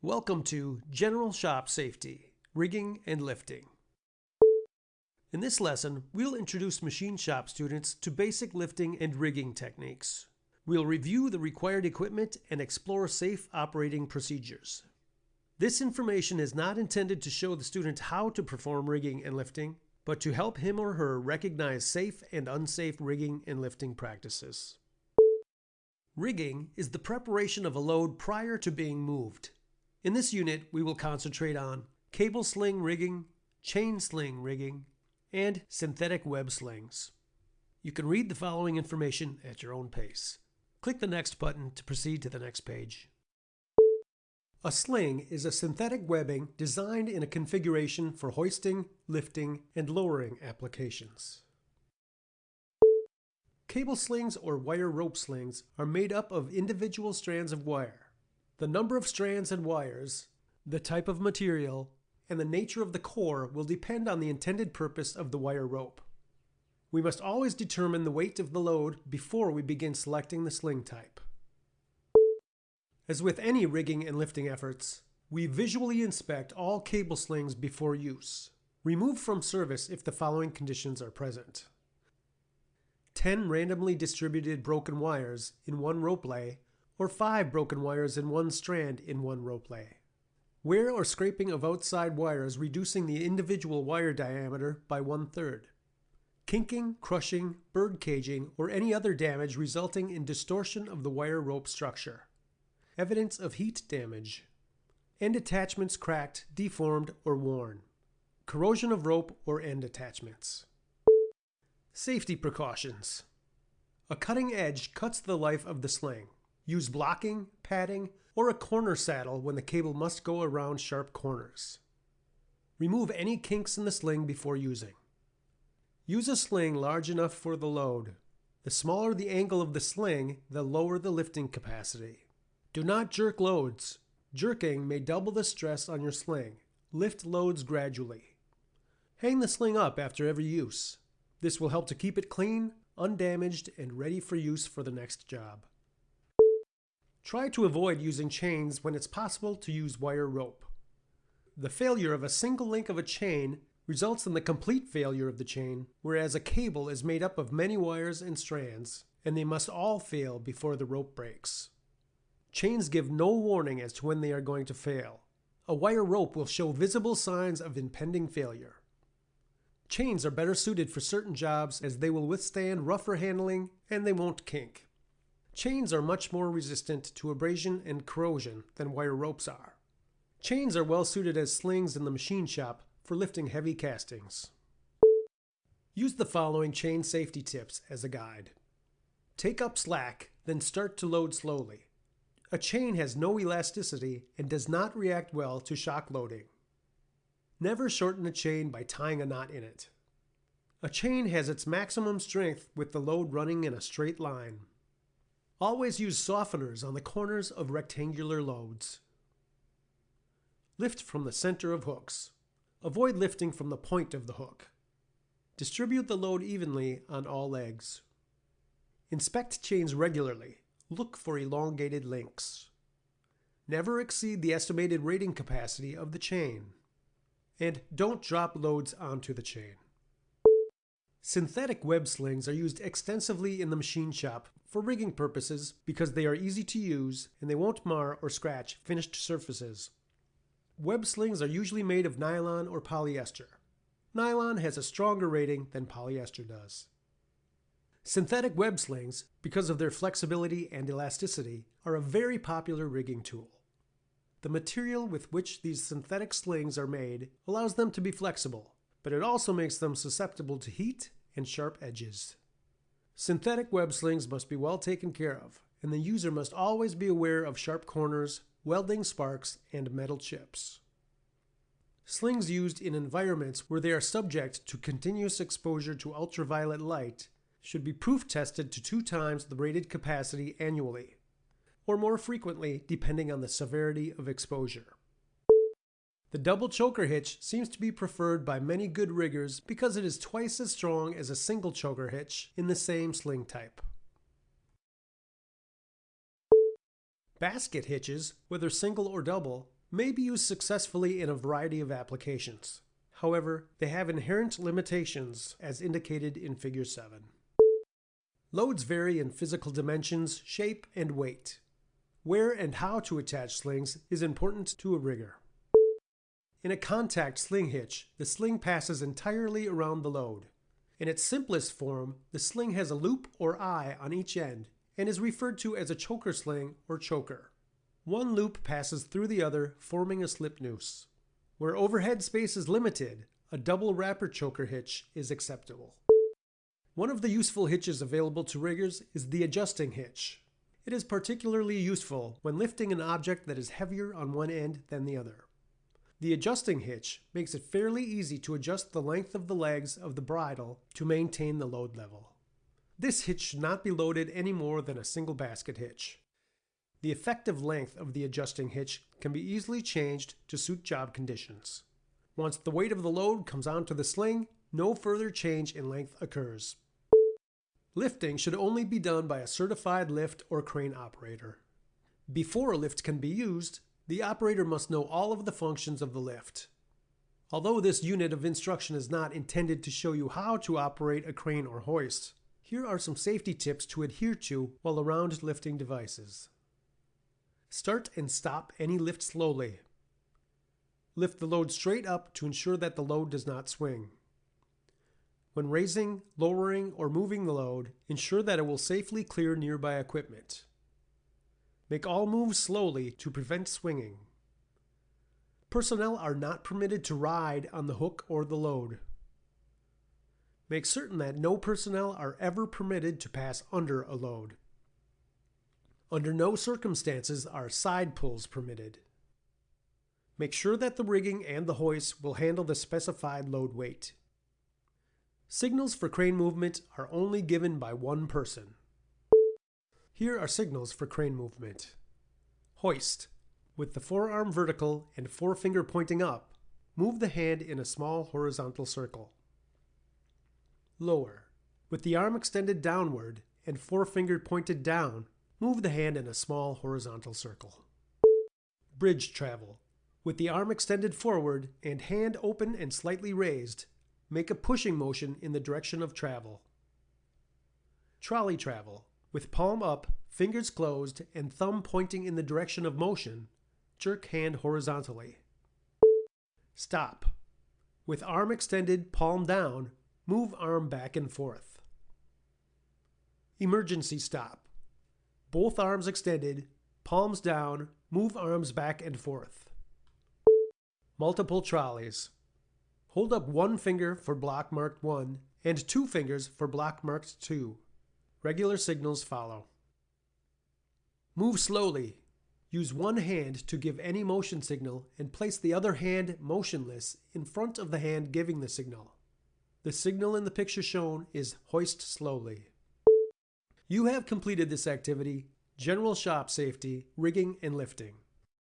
Welcome to General Shop Safety, Rigging and Lifting. In this lesson, we'll introduce machine shop students to basic lifting and rigging techniques. We'll review the required equipment and explore safe operating procedures. This information is not intended to show the student how to perform rigging and lifting, but to help him or her recognize safe and unsafe rigging and lifting practices. Rigging is the preparation of a load prior to being moved. In this unit, we will concentrate on cable sling rigging, chain sling rigging, and synthetic web slings. You can read the following information at your own pace. Click the Next button to proceed to the next page. A sling is a synthetic webbing designed in a configuration for hoisting, lifting, and lowering applications. Cable slings or wire rope slings are made up of individual strands of wire. The number of strands and wires, the type of material, and the nature of the core will depend on the intended purpose of the wire rope. We must always determine the weight of the load before we begin selecting the sling type. As with any rigging and lifting efforts, we visually inspect all cable slings before use. Remove from service if the following conditions are present. 10 randomly distributed broken wires in one rope lay, or 5 broken wires in one strand in one rope lay. Wear or scraping of outside wires reducing the individual wire diameter by one third. Kinking, crushing, bird caging, or any other damage resulting in distortion of the wire rope structure evidence of heat damage, end attachments cracked, deformed, or worn, corrosion of rope or end attachments. Safety precautions. A cutting edge cuts the life of the sling. Use blocking, padding, or a corner saddle when the cable must go around sharp corners. Remove any kinks in the sling before using. Use a sling large enough for the load. The smaller the angle of the sling, the lower the lifting capacity. Do not jerk loads. Jerking may double the stress on your sling. Lift loads gradually. Hang the sling up after every use. This will help to keep it clean, undamaged, and ready for use for the next job. Try to avoid using chains when it's possible to use wire rope. The failure of a single link of a chain results in the complete failure of the chain, whereas a cable is made up of many wires and strands, and they must all fail before the rope breaks. Chains give no warning as to when they are going to fail. A wire rope will show visible signs of impending failure. Chains are better suited for certain jobs as they will withstand rougher handling and they won't kink. Chains are much more resistant to abrasion and corrosion than wire ropes are. Chains are well suited as slings in the machine shop for lifting heavy castings. Use the following chain safety tips as a guide. Take up slack, then start to load slowly. A chain has no elasticity and does not react well to shock loading. Never shorten a chain by tying a knot in it. A chain has its maximum strength with the load running in a straight line. Always use softeners on the corners of rectangular loads. Lift from the center of hooks. Avoid lifting from the point of the hook. Distribute the load evenly on all legs. Inspect chains regularly look for elongated links. Never exceed the estimated rating capacity of the chain. And don't drop loads onto the chain. Synthetic web slings are used extensively in the machine shop for rigging purposes because they are easy to use and they won't mar or scratch finished surfaces. Web slings are usually made of nylon or polyester. Nylon has a stronger rating than polyester does. Synthetic web slings, because of their flexibility and elasticity, are a very popular rigging tool. The material with which these synthetic slings are made allows them to be flexible, but it also makes them susceptible to heat and sharp edges. Synthetic web slings must be well taken care of, and the user must always be aware of sharp corners, welding sparks, and metal chips. Slings used in environments where they are subject to continuous exposure to ultraviolet light should be proof tested to two times the rated capacity annually, or more frequently depending on the severity of exposure. The double choker hitch seems to be preferred by many good riggers because it is twice as strong as a single choker hitch in the same sling type. Basket hitches, whether single or double, may be used successfully in a variety of applications. However, they have inherent limitations as indicated in Figure 7. Loads vary in physical dimensions, shape, and weight. Where and how to attach slings is important to a rigger. In a contact sling hitch, the sling passes entirely around the load. In its simplest form, the sling has a loop or eye on each end and is referred to as a choker sling or choker. One loop passes through the other, forming a slip noose. Where overhead space is limited, a double wrapper choker hitch is acceptable. One of the useful hitches available to riggers is the adjusting hitch. It is particularly useful when lifting an object that is heavier on one end than the other. The adjusting hitch makes it fairly easy to adjust the length of the legs of the bridle to maintain the load level. This hitch should not be loaded any more than a single basket hitch. The effective length of the adjusting hitch can be easily changed to suit job conditions. Once the weight of the load comes onto the sling, no further change in length occurs. Lifting should only be done by a certified lift or crane operator. Before a lift can be used, the operator must know all of the functions of the lift. Although this unit of instruction is not intended to show you how to operate a crane or hoist, here are some safety tips to adhere to while around lifting devices. Start and stop any lift slowly. Lift the load straight up to ensure that the load does not swing. When raising, lowering, or moving the load, ensure that it will safely clear nearby equipment. Make all moves slowly to prevent swinging. Personnel are not permitted to ride on the hook or the load. Make certain that no personnel are ever permitted to pass under a load. Under no circumstances are side pulls permitted. Make sure that the rigging and the hoist will handle the specified load weight. Signals for crane movement are only given by one person. Here are signals for crane movement. Hoist. With the forearm vertical and forefinger pointing up, move the hand in a small horizontal circle. Lower. With the arm extended downward and forefinger pointed down, move the hand in a small horizontal circle. Bridge travel. With the arm extended forward and hand open and slightly raised, make a pushing motion in the direction of travel. Trolley travel. With palm up, fingers closed, and thumb pointing in the direction of motion, jerk hand horizontally. Stop. With arm extended, palm down, move arm back and forth. Emergency stop. Both arms extended, palms down, move arms back and forth. Multiple trolleys. Hold up one finger for block marked 1 and two fingers for block marked 2. Regular signals follow. Move slowly. Use one hand to give any motion signal and place the other hand motionless in front of the hand giving the signal. The signal in the picture shown is hoist slowly. You have completed this activity, general shop safety, rigging, and lifting.